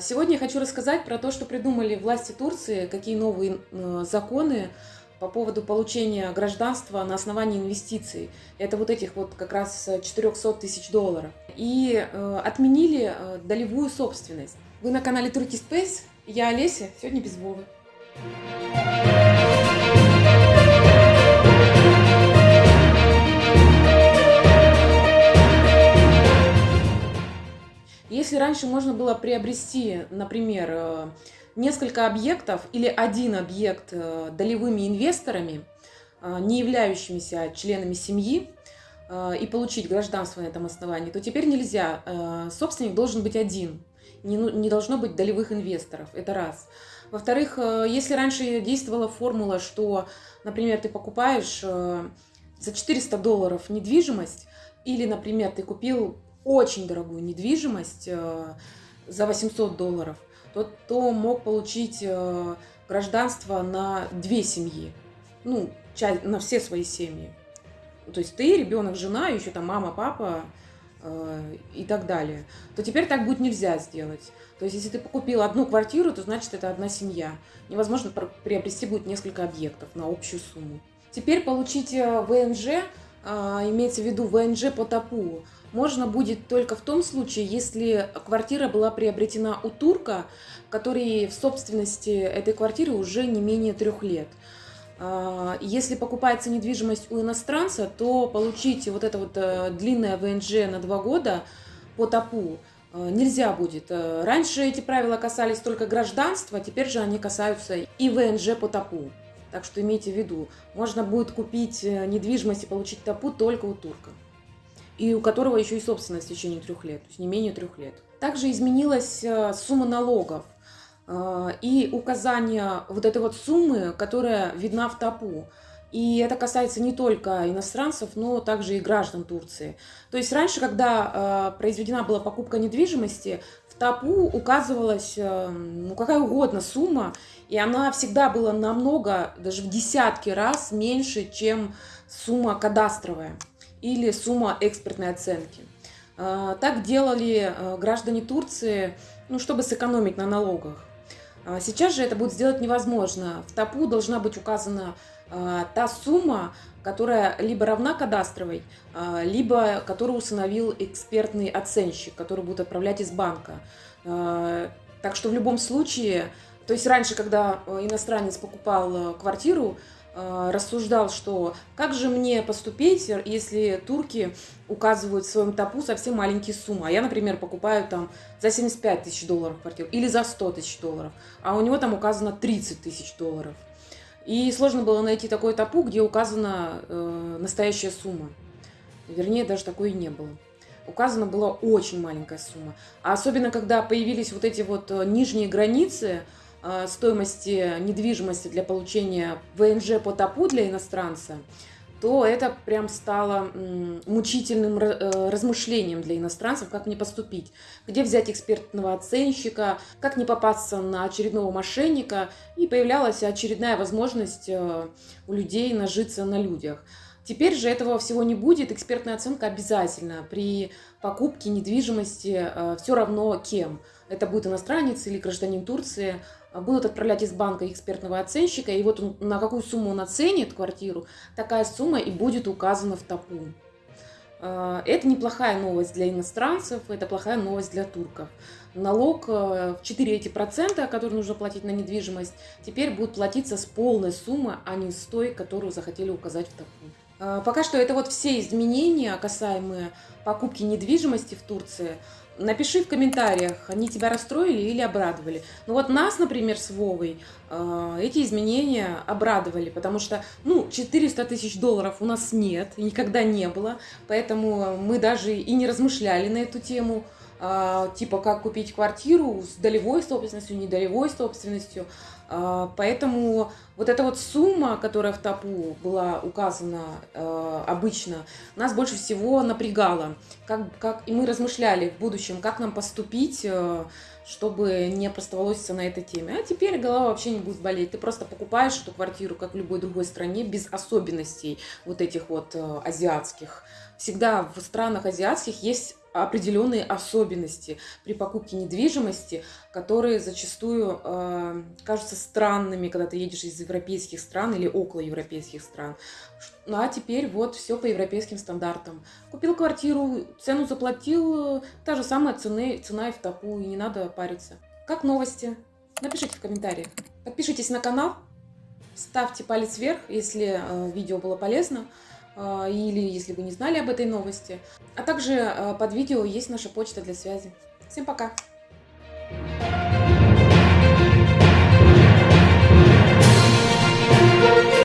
Сегодня я хочу рассказать про то, что придумали власти Турции, какие новые э, законы по поводу получения гражданства на основании инвестиций. Это вот этих вот как раз 400 тысяч долларов. И э, отменили э, долевую собственность. Вы на канале Turkey Space, я Олеся, сегодня без Вовы. Если раньше можно было приобрести, например, э, несколько объектов или один объект э, долевыми инвесторами, э, не являющимися членами семьи, и получить гражданство на этом основании, то теперь нельзя. Собственник должен быть один. Ну, не должно быть долевых инвесторов. Это раз. Во-вторых, если раньше действовала формула, что, например, ты покупаешь за 400 долларов недвижимость, или, например, ты купил очень дорогую недвижимость э, за 800 долларов, то, то мог получить э, гражданство на две семьи, ну, на все свои семьи. То есть ты, ребенок, жена, еще там мама, папа э, и так далее. То теперь так будет нельзя сделать. То есть если ты купил одну квартиру, то значит это одна семья. Невозможно приобрести будет несколько объектов на общую сумму. Теперь получить ВНЖ, имеется в виду ВНЖ по ТАПУ, можно будет только в том случае, если квартира была приобретена у турка, который в собственности этой квартиры уже не менее трех лет. А, если покупается недвижимость у иностранца, то получить вот это вот э, длинное ВНЖ на два года по ТАПУ э, нельзя будет. Э, раньше эти правила касались только гражданства, теперь же они касаются и ВНЖ по ТАПУ. Так что имейте в виду, можно будет купить недвижимость и получить ТАПУ только у турка и у которого еще и собственность в течение трех лет, то есть не менее трех лет. Также изменилась э, сумма налогов э, и указание вот этой вот суммы, которая видна в ТАПУ. И это касается не только иностранцев, но также и граждан Турции. То есть раньше, когда э, произведена была покупка недвижимости, в ТАПУ указывалась ну, какая угодно сумма, и она всегда была намного, даже в десятки раз меньше, чем сумма кадастровая или сумма экспертной оценки. А, так делали а, граждане Турции, ну, чтобы сэкономить на налогах. А сейчас же это будет сделать невозможно. В ТАПУ должна быть указана та сумма, которая либо равна кадастровой, либо которую установил экспертный оценщик, который будет отправлять из банка. Так что в любом случае, то есть раньше, когда иностранец покупал квартиру, Э, рассуждал, что как же мне поступить, если турки указывают в своем топу совсем маленькие суммы. А я, например, покупаю там за 75 тысяч долларов квартиру или за 100 тысяч долларов, а у него там указано 30 тысяч долларов. И сложно было найти такой топу, где указана э, настоящая сумма. Вернее, даже такой и не было. Указана была очень маленькая сумма. А особенно, когда появились вот эти вот э, нижние границы, Э, стоимости недвижимости для получения ВНЖ по ТАПУ для иностранца, то это прям стало мучительным э, размышлением для иностранцев, как мне поступить, где взять экспертного оценщика, как не попасться на очередного мошенника, и появлялась очередная возможность э, у людей нажиться на людях. Теперь же этого всего не будет, экспертная оценка обязательно при покупке недвижимости все равно кем. Это будет иностранец или гражданин Турции, будут отправлять из банка экспертного оценщика, и вот он, на какую сумму он оценит квартиру, такая сумма и будет указана в ТАПУ. А, это неплохая новость для иностранцев, это плохая новость для турков. Налог э, в 4 эти процента, который нужно платить на недвижимость, теперь будет платиться с полной суммы, а не с той, которую захотели указать в ТАПУ. А, пока что это вот все изменения, касаемые покупки недвижимости в Турции. Напиши в комментариях, они тебя расстроили или обрадовали. Ну вот нас, например, с Вовой э, эти изменения обрадовали, потому что, ну, 400 тысяч долларов у нас нет, никогда не было, поэтому мы даже и не размышляли на эту тему, типа как купить квартиру с долевой собственностью, недолевой собственностью. А, поэтому вот эта вот сумма, которая в ТАПУ была указана э, обычно, нас больше всего напрягала. Как, как, и мы размышляли в будущем, как нам поступить, чтобы не оставалось на этой теме. А теперь голова вообще не будет болеть. Ты просто покупаешь эту квартиру, как в любой другой стране, без особенностей вот этих вот азиатских. Всегда в странах азиатских есть определенные особенности при покупке недвижимости, которые зачастую э, кажутся странными, когда ты едешь из европейских стран или около европейских стран. Ну а теперь вот все по европейским стандартам. Купил квартиру, цену заплатил, та же самая цена, цена и в топу, и не надо париться. Как новости? Напишите в комментариях. Подпишитесь на канал, ставьте палец вверх, если э, видео было полезно. А, или если вы не знали об этой новости. А также а, под видео есть наша почта для связи. Всем пока!